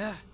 Yeah.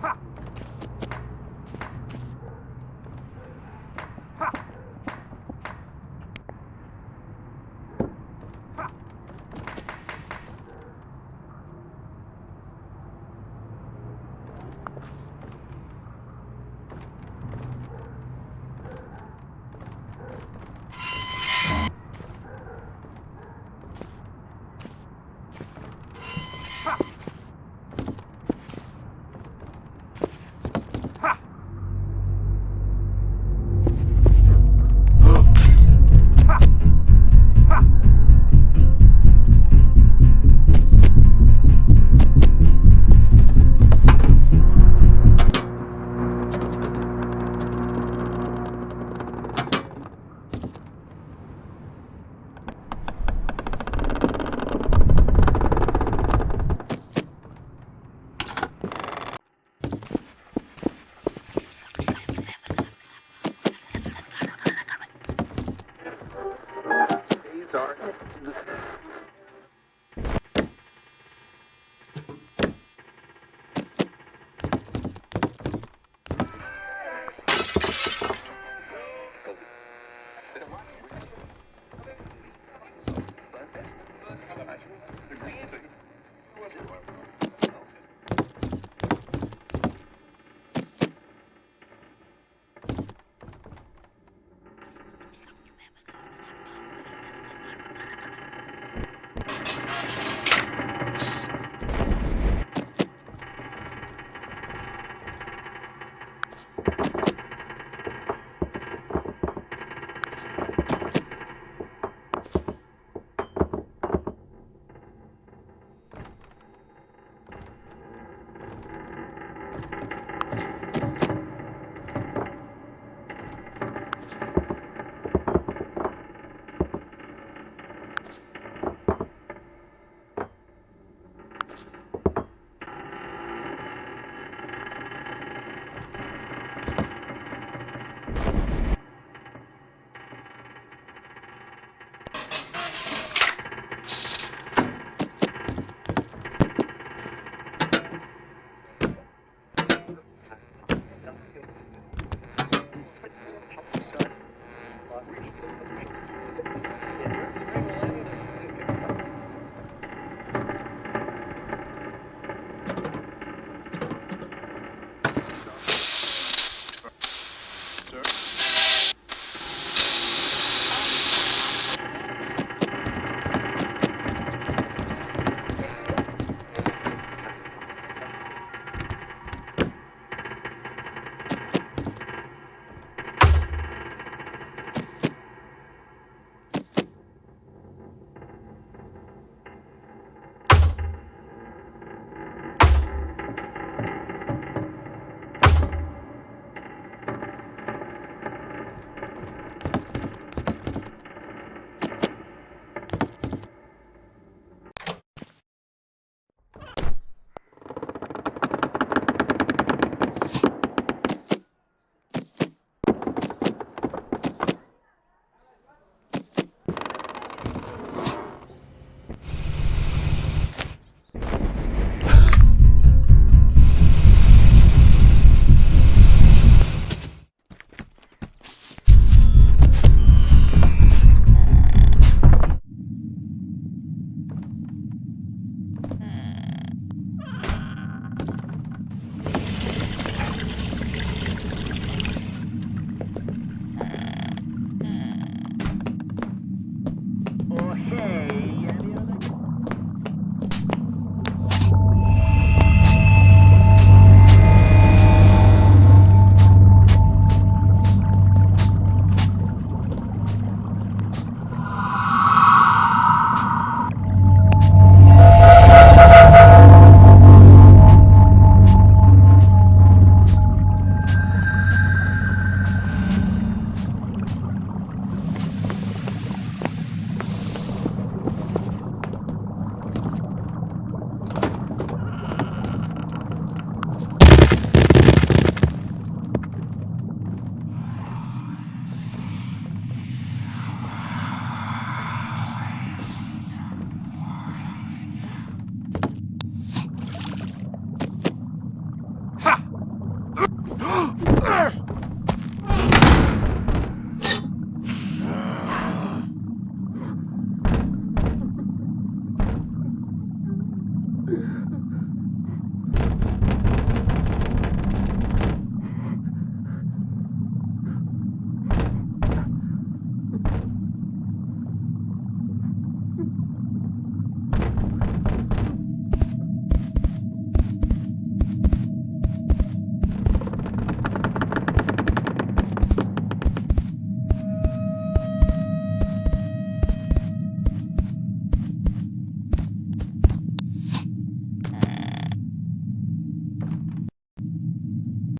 哈。the